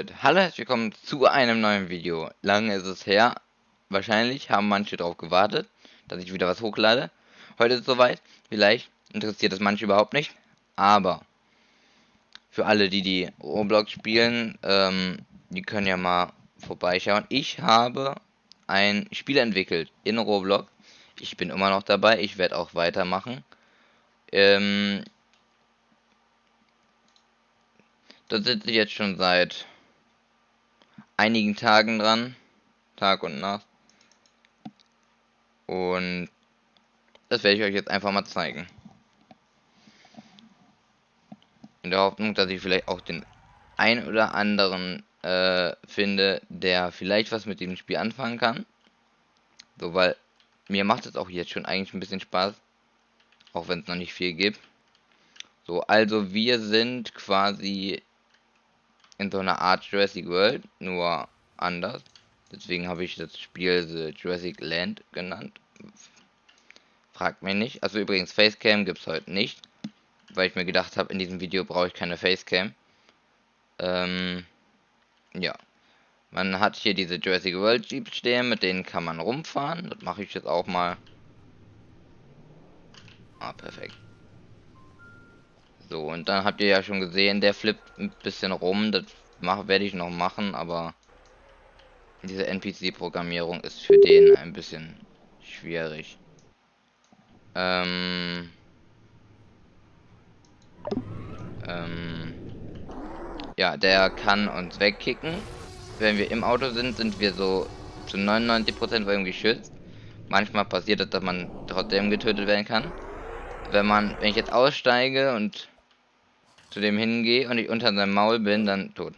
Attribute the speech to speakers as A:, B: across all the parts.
A: Damit hallo herzlich willkommen zu einem neuen Video. Lange ist es her. Wahrscheinlich haben manche darauf gewartet, dass ich wieder was hochlade. Heute ist es soweit. Vielleicht interessiert es manche überhaupt nicht. Aber für alle, die die Roblox spielen, ähm, die können ja mal vorbeischauen. Ich habe ein Spiel entwickelt in Roblox. Ich bin immer noch dabei. Ich werde auch weitermachen. Ähm, Da sitze ich jetzt schon seit einigen Tagen dran. Tag und Nacht. Und das werde ich euch jetzt einfach mal zeigen. In der Hoffnung, dass ich vielleicht auch den ein oder anderen äh, finde, der vielleicht was mit dem Spiel anfangen kann. So, weil mir macht es auch jetzt schon eigentlich ein bisschen Spaß. Auch wenn es noch nicht viel gibt. So, also wir sind quasi in so einer Art Jurassic World, nur anders. Deswegen habe ich das Spiel The Jurassic Land genannt. Fragt mich nicht. Also übrigens, Facecam gibt es heute nicht. Weil ich mir gedacht habe, in diesem Video brauche ich keine Facecam. Ähm, ja. Man hat hier diese Jurassic World Jeeps stehen, mit denen kann man rumfahren. Das mache ich jetzt auch mal. Ah, perfekt. So, und dann habt ihr ja schon gesehen, der flippt ein bisschen rum. Das werde ich noch machen, aber diese NPC-Programmierung ist für den ein bisschen schwierig. Ähm, ähm, ja, der kann uns wegkicken. Wenn wir im Auto sind, sind wir so zu 99% von ihm geschützt. Manchmal passiert es, dass man trotzdem getötet werden kann. Wenn man, wenn ich jetzt aussteige und zu dem hingehe und ich unter seinem Maul bin, dann tot.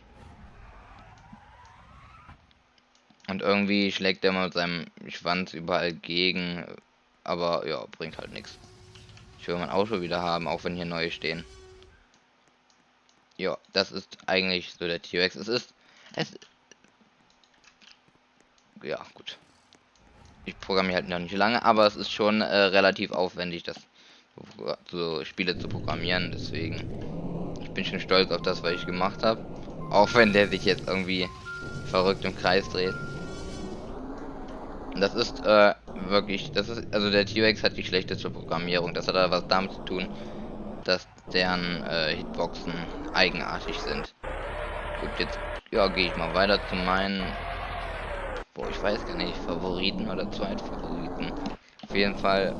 A: Und irgendwie schlägt er mit seinem Schwanz überall gegen, aber ja, bringt halt nichts. Ich will mein Auto wieder haben, auch wenn hier neue stehen. Ja, das ist eigentlich so der T-Rex. Es ist es ja, gut. Ich programmiere halt noch nicht lange, aber es ist schon äh, relativ aufwendig, das so Spiele zu programmieren, deswegen bin schon stolz auf das, was ich gemacht habe. Auch wenn der sich jetzt irgendwie verrückt im Kreis dreht. Das ist äh, wirklich, das ist, also der T-Rex hat die schlechteste Programmierung. Das hat aber was damit zu tun, dass deren äh, Hitboxen eigenartig sind. Gut, jetzt ja, gehe ich mal weiter zu meinen, boah, ich weiß gar nicht, Favoriten oder Zweitfavoriten. Auf jeden Fall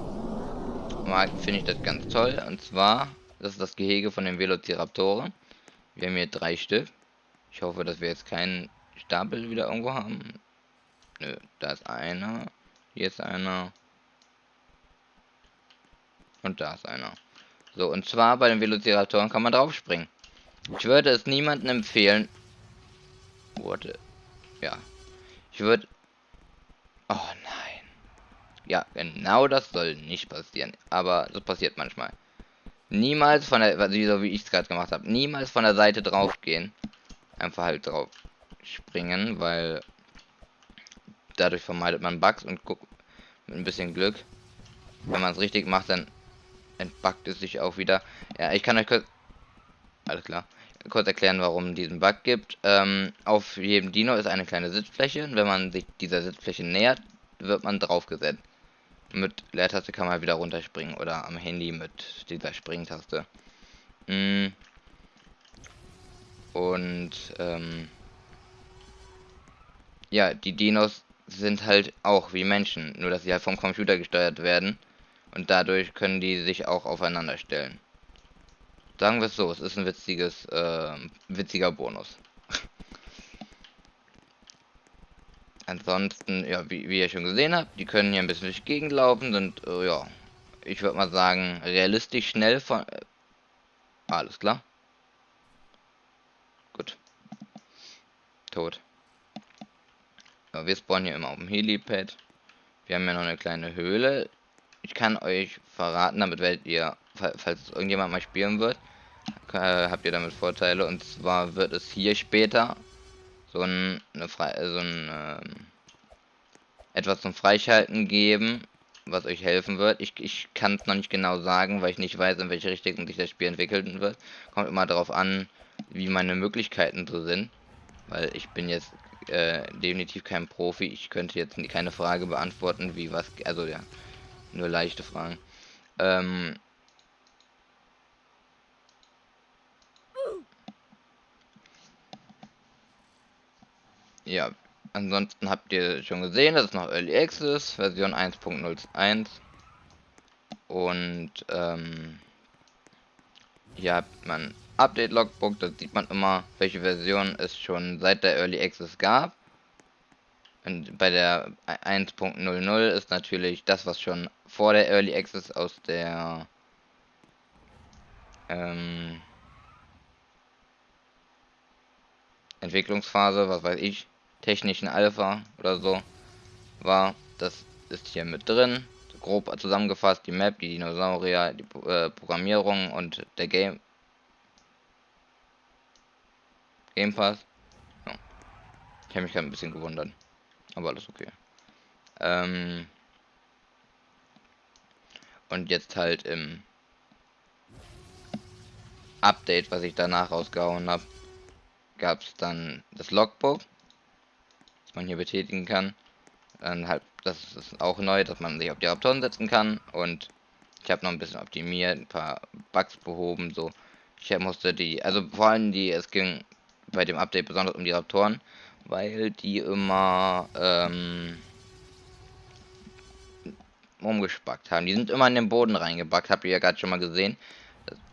A: finde ich das ganz toll. Und zwar das ist das Gehege von den Velociraptoren. Wir haben hier drei Stück. Ich hoffe, dass wir jetzt keinen Stapel wieder irgendwo haben. Nö, da ist einer. Hier ist einer. Und da ist einer. So, und zwar bei den Velociraptoren kann man drauf springen. Ich würde es niemandem empfehlen. Warte. Ja. Ich würde... Oh nein. Ja, genau das soll nicht passieren. Aber das passiert manchmal. Niemals von der, also so wie ich es gerade gemacht habe, niemals von der Seite drauf gehen. Einfach halt drauf springen, weil dadurch vermeidet man Bugs und guckt mit ein bisschen Glück. Wenn man es richtig macht, dann entbuggt es sich auch wieder. Ja, ich kann euch kurz, alles klar, kurz erklären, warum diesen Bug gibt. Ähm, auf jedem Dino ist eine kleine Sitzfläche. Und wenn man sich dieser Sitzfläche nähert, wird man draufgesetzt. Mit Leertaste kann man wieder runterspringen oder am Handy mit dieser Springtaste. Mm. Und ähm, ja, die Dinos sind halt auch wie Menschen, nur dass sie halt vom Computer gesteuert werden und dadurch können die sich auch aufeinander stellen. Sagen wir es so, es ist ein witziges, äh, witziger Bonus. Ansonsten, ja, wie, wie ihr schon gesehen habt, die können hier ein bisschen durch die Gegend laufen, sind, äh, ja, ich würde mal sagen, realistisch schnell von... Äh, alles klar. Gut. Tot. Ja, wir spawnen hier immer auf dem Helipad. Wir haben ja noch eine kleine Höhle. Ich kann euch verraten, damit werdet ihr, falls irgendjemand mal spielen wird, äh, habt ihr damit Vorteile. Und zwar wird es hier später so ein, eine Fre so ein ähm, etwas zum Freischalten geben, was euch helfen wird. Ich, ich kann es noch nicht genau sagen, weil ich nicht weiß, in welche Richtung sich das Spiel entwickeln wird. Kommt immer darauf an, wie meine Möglichkeiten so sind. Weil ich bin jetzt äh, definitiv kein Profi. Ich könnte jetzt keine Frage beantworten, wie was. Also ja, nur leichte Fragen. Ähm, ja, ansonsten habt ihr schon gesehen, das ist noch Early Access, Version 1.01. Und ähm, hier hat man Update Logbook, da sieht man immer, welche Version es schon seit der Early Access gab. Und bei der 1.00 ist natürlich das, was schon vor der Early Access aus der ähm, Entwicklungsphase, was weiß ich, technischen Alpha oder so war. Das ist hier mit drin. Grob zusammengefasst die Map, die Dinosaurier, die äh, Programmierung und der Game Game Pass. Ja. Ich habe mich gerade ein bisschen gewundert. Aber alles okay. Ähm und jetzt halt im Update, was ich danach rausgehauen habe, gab es dann das Logbook, das man hier betätigen kann. Dann halt, das ist auch neu, dass man sich auf die Raptoren setzen kann. Und ich habe noch ein bisschen optimiert, ein paar Bugs behoben, so. Ich musste die, also vor allem die, es ging bei dem Update besonders um die Raptoren, weil die immer ähm, umgespackt haben. Die sind immer in den Boden reingebackt, habt ihr ja gerade schon mal gesehen.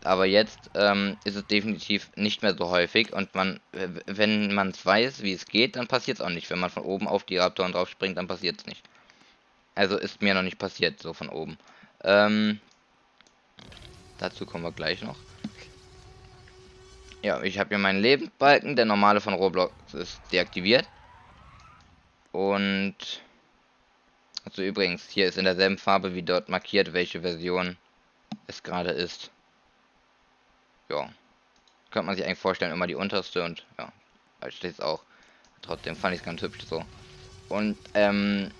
A: Aber jetzt ähm, ist es definitiv nicht mehr so häufig und man, wenn man es weiß, wie es geht, dann passiert es auch nicht. Wenn man von oben auf die Raptoren drauf springt, dann passiert es nicht. Also ist mir noch nicht passiert, so von oben. Ähm, dazu kommen wir gleich noch. Ja, ich habe hier meinen Lebensbalken. Der normale von Roblox ist deaktiviert. Und... Also übrigens, hier ist in derselben Farbe wie dort markiert, welche Version es gerade ist. Ja. Könnte man sich eigentlich vorstellen, immer die unterste und ja, da steht es auch. Trotzdem fand ich es ganz hübsch so. Und ähm,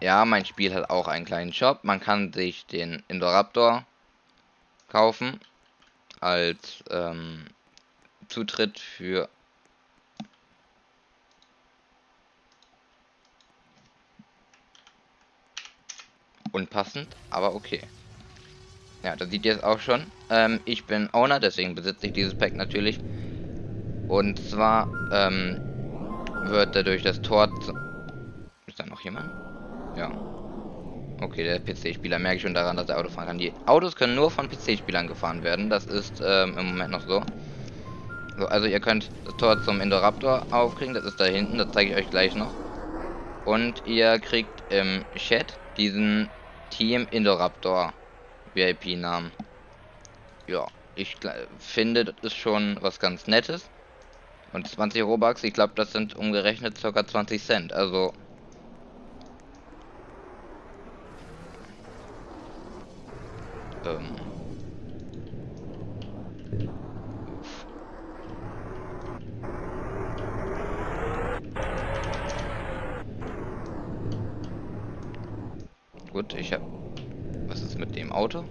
A: ja, mein Spiel hat auch einen kleinen Shop. Man kann sich den Indoraptor kaufen als ähm, Zutritt für unpassend, aber okay. Ja, da sieht ihr es auch schon. Ähm, ich bin Owner, deswegen besitze ich dieses Pack natürlich. Und zwar ähm, wird dadurch das Tor... Ist da noch jemand? Ja. Okay, der PC-Spieler merke ich schon daran, dass er Auto fahren kann. Die Autos können nur von PC-Spielern gefahren werden. Das ist ähm, im Moment noch so. so. Also ihr könnt das Tor zum Indoraptor aufkriegen. Das ist da hinten. Das zeige ich euch gleich noch. Und ihr kriegt im Chat diesen Team Indoraptor VIP-Namen. Ja, ich finde, das ist schon was ganz Nettes. Und 20 Robux, ich glaube, das sind umgerechnet ca. 20 Cent. Also Ähm. Gut, ich hab. Was ist mit dem Auto?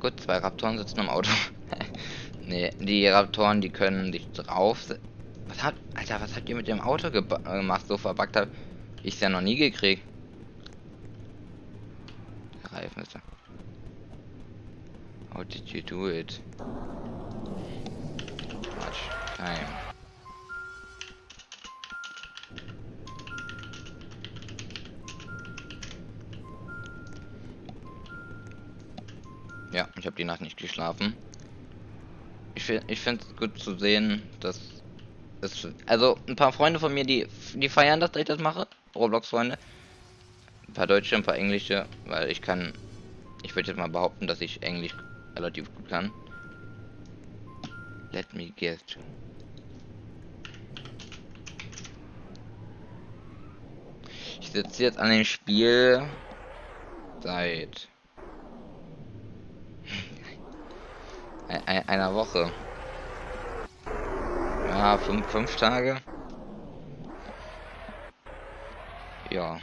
A: Gut, zwei Raptoren sitzen im Auto. nee, die Raptoren, die können dich drauf was hat, Alter, was habt ihr mit dem Auto gemacht, so verbackt habt? Ich ja noch nie gekriegt. Reifen ist. How did you do it? Time. Ja, ich habe die Nacht nicht geschlafen. Ich, ich finde es gut zu sehen, dass ist, also ein paar Freunde von mir, die, die feiern, dass ich das mache. Roblox-Freunde. Ein paar Deutsche, ein paar Englische, weil ich kann, ich würde jetzt mal behaupten, dass ich Englisch relativ gut kann. Let me guess. Ich sitze jetzt an dem Spiel seit einer Woche. Ja, fünf, fünf Tage. Ja.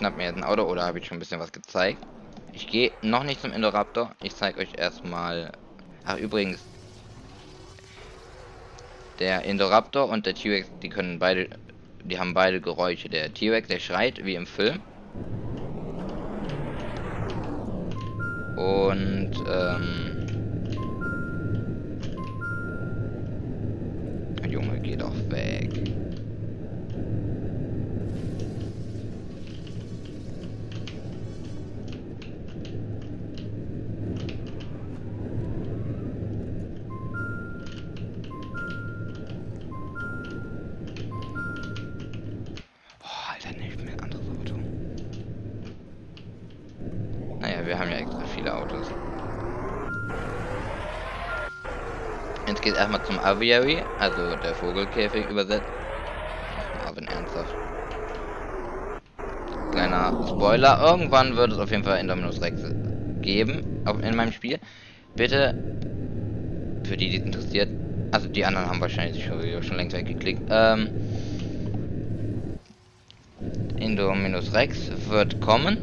A: Schnapp mir jetzt ein Auto oder habe ich schon ein bisschen was gezeigt? Ich gehe noch nicht zum Indoraptor. Ich zeige euch erstmal. Ach, übrigens. Der Indoraptor und der T-Rex, die können beide. Die haben beide Geräusche. Der T-Rex, der schreit wie im Film. Und, ähm. Erstmal zum Aviary, also der Vogelkäfig übersetzt. Aber ernsthaft. Kleiner Spoiler, irgendwann wird es auf jeden Fall Indominus Rex geben, auch in meinem Spiel. Bitte, für die, die es interessiert, also die anderen haben wahrscheinlich schon, schon längst weggeklickt, ähm, Indominus Rex wird kommen,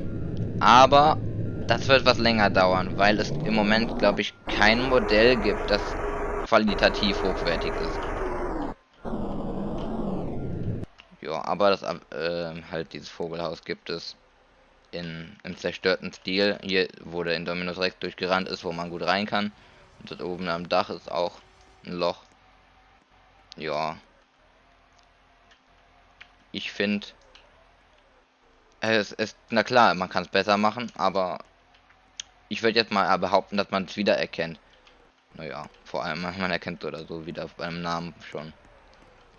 A: aber das wird was länger dauern, weil es im Moment, glaube ich, kein Modell gibt, das qualitativ hochwertig ist. Ja, aber das äh, halt dieses Vogelhaus gibt es in im zerstörten Stil. Hier, wo der Indominus Rex durchgerannt ist, wo man gut rein kann. Und dort oben am Dach ist auch ein Loch. Ja. Ich finde, es ist, na klar, man kann es besser machen, aber ich würde jetzt mal behaupten, dass man es wiedererkennt. Naja, vor allem, man erkennt oder so wieder beim Namen schon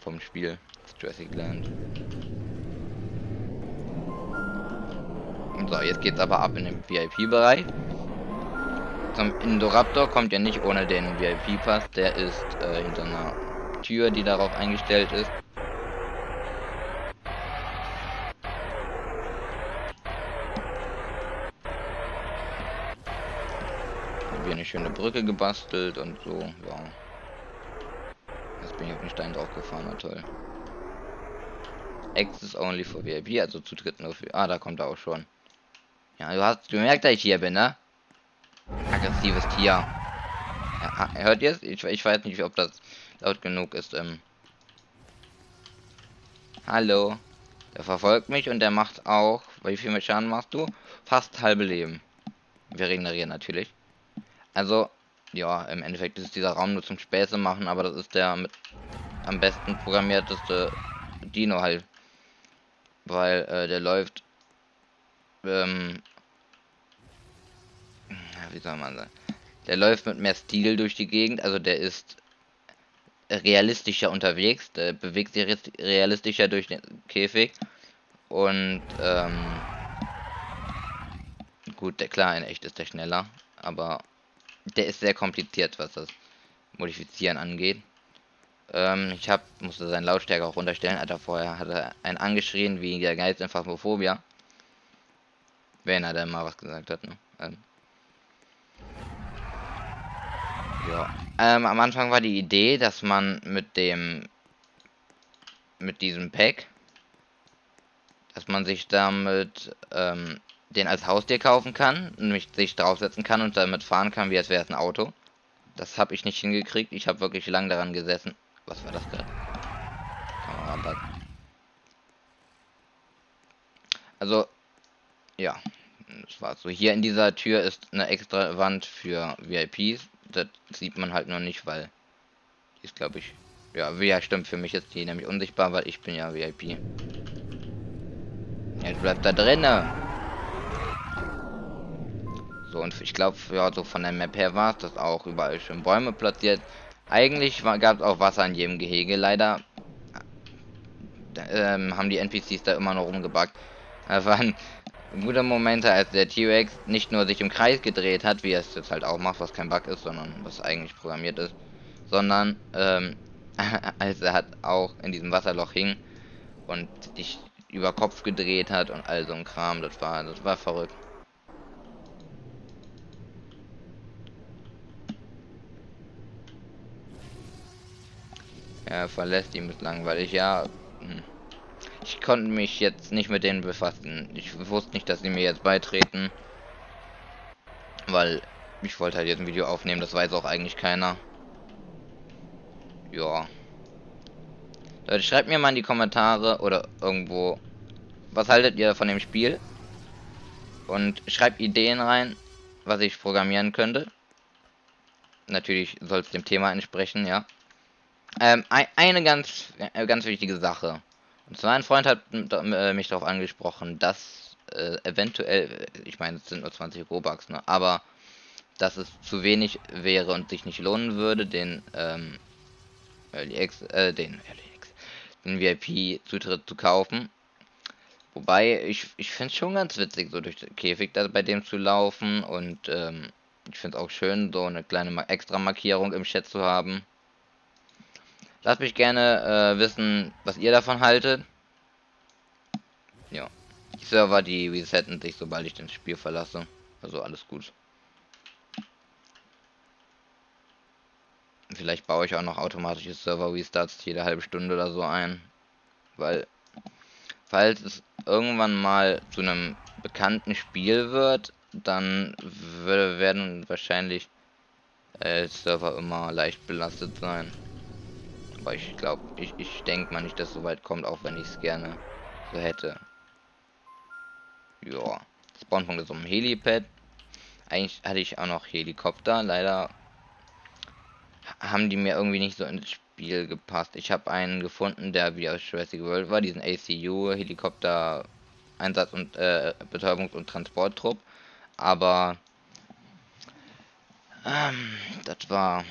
A: vom Spiel Jurassic Land. So, jetzt geht's aber ab in den VIP-Bereich. Zum Indoraptor kommt ja nicht ohne den VIP-Pass, der ist äh, hinter einer Tür, die darauf eingestellt ist. Hier eine schöne Brücke gebastelt und so, ja. Jetzt bin ich auf den Stein drauf gefahren, na toll. Access only for VIP, also Zutritt nur für. Ah, da kommt er auch schon. Ja, du hast gemerkt, dass ich hier bin, ne? Aggressives Tier. Ja, hört ihr es? Ich, ich weiß nicht, ob das laut genug ist. Ähm. Hallo. Der verfolgt mich und der macht auch. Wie viel Schaden machst du? Fast halbe Leben. Wir regenerieren natürlich. Also, ja, im Endeffekt ist dieser Raum nur zum Späße machen, aber das ist der mit am besten programmierteste Dino halt. Weil äh, der läuft ähm, wie soll man sagen? Der läuft mit mehr Stil durch die Gegend, also der ist realistischer unterwegs, der bewegt sich realistischer durch den Käfig und ähm, gut, der klar, in echt ist der schneller, aber der ist sehr kompliziert, was das Modifizieren angeht. Ähm, ich hab, musste seinen Lautstärke auch runterstellen, Alter, vorher hat er einen angeschrien wie der Geist in Phasmophobia. Wenn er denn mal was gesagt hat, ne? Ähm. Ja. Ähm, am Anfang war die Idee, dass man mit dem mit diesem Pack, dass man sich damit ähm, den als Haustier kaufen kann, nämlich sich draufsetzen kann und damit fahren kann, wie als wäre es ein Auto. Das habe ich nicht hingekriegt. Ich habe wirklich lang daran gesessen. Was war das gerade? Also, ja, das war so. Hier in dieser Tür ist eine extra Wand für VIPs. Das sieht man halt noch nicht, weil die ist, glaube ich, ja, ja, stimmt. Für mich ist die nämlich unsichtbar, weil ich bin ja VIP. Jetzt bleibt da drinnen. So, und ich glaube, ja, so von der Map her war es das auch überall schön Bäume platziert. Eigentlich gab es auch Wasser in jedem Gehege. Leider ähm, haben die NPCs da immer noch rumgebackt. Da waren gute Momente, als der T-Rex nicht nur sich im Kreis gedreht hat, wie er es jetzt halt auch macht, was kein Bug ist, sondern was eigentlich programmiert ist, sondern ähm, als er hat auch in diesem Wasserloch hing und dich über Kopf gedreht hat und all so ein Kram, das war, das war verrückt. Ja, verlässt ihn bislang, weil ich ja... Hm. Ich konnte mich jetzt nicht mit denen befassen. Ich wusste nicht, dass sie mir jetzt beitreten. Weil ich wollte halt jetzt ein Video aufnehmen, das weiß auch eigentlich keiner. Ja. Leute, schreibt mir mal in die Kommentare oder irgendwo, was haltet ihr von dem Spiel? Und schreibt Ideen rein, was ich programmieren könnte. Natürlich soll es dem Thema entsprechen, ja. Ähm, eine ganz, äh, ganz wichtige Sache. Und zwar ein Freund hat äh, mich darauf angesprochen, dass äh, eventuell, ich meine, es sind nur 20 Robux, ne, aber dass es zu wenig wäre und sich nicht lohnen würde, den ähm, LX, äh, den LX, den VIP-Zutritt zu kaufen. Wobei ich, ich finde es schon ganz witzig, so durch den Käfig da bei dem zu laufen und ähm, ich finde es auch schön, so eine kleine extra Markierung im Chat zu haben. Lasst mich gerne äh, wissen, was ihr davon haltet. Ja. Die Server, die resetten sich, sobald ich das Spiel verlasse. Also alles gut. Vielleicht baue ich auch noch automatische Server-Restarts jede halbe Stunde oder so ein. Weil, falls es irgendwann mal zu einem bekannten Spiel wird, dann werden wahrscheinlich äh, Server immer leicht belastet sein. Aber ich glaube, ich, ich denke mal nicht, dass so weit kommt, auch wenn ich es gerne so hätte. Ja. Spawnpunkt ist um Helipad. Eigentlich hatte ich auch noch Helikopter. Leider haben die mir irgendwie nicht so ins Spiel gepasst. Ich habe einen gefunden, der wie aus Jurassic World war, diesen ACU Helikopter Einsatz und äh, Betäubungs- und Transporttrupp. Aber ähm, das war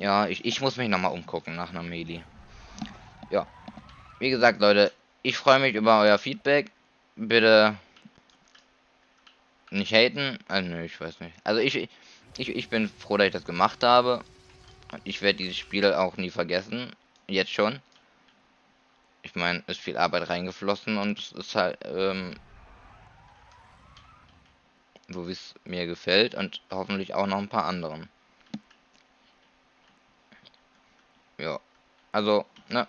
A: ja, ich, ich muss mich noch mal umgucken nach einem Heli. Ja. Wie gesagt, Leute, ich freue mich über euer Feedback. Bitte nicht haten. Also, nö, ich weiß nicht. Also ich, ich, ich bin froh, dass ich das gemacht habe. Ich werde dieses Spiel auch nie vergessen. Jetzt schon. Ich meine, ist viel Arbeit reingeflossen und es ist halt, ähm, so wie es mir gefällt und hoffentlich auch noch ein paar anderen. Ja, also, ne.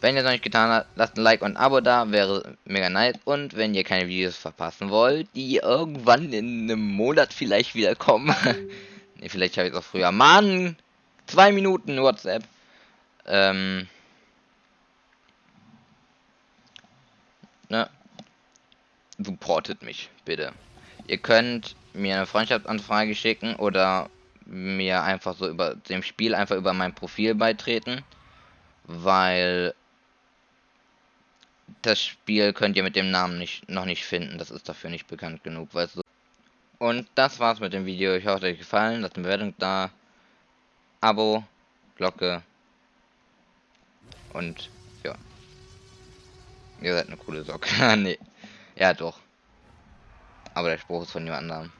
A: Wenn ihr es noch nicht getan habt, lasst ein Like und ein Abo da, wäre mega nice. Und wenn ihr keine Videos verpassen wollt, die irgendwann in einem Monat vielleicht wieder kommen, Ne, vielleicht habe ich es auch früher. Mann! Zwei Minuten WhatsApp. Ähm. Ne? Supportet mich, bitte. Ihr könnt mir eine Freundschaftsanfrage schicken oder mir einfach so über dem Spiel einfach über mein Profil beitreten, weil das Spiel könnt ihr mit dem Namen nicht noch nicht finden. Das ist dafür nicht bekannt genug, weißt du. Und das war's mit dem Video. Ich hoffe, es hat euch gefallen. Lasst eine Bewertung da. Abo, Glocke. Und ja. Ihr seid eine coole Socke. nee. Ja, doch. Aber der Spruch ist von jemand anderem.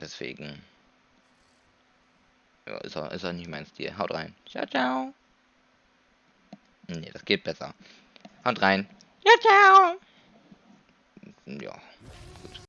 A: Deswegen. Ja, ist er, ist er nicht mein Stil. Haut rein. Ciao, ciao. Nee, das geht besser. Haut rein. Ciao, ciao. Ja.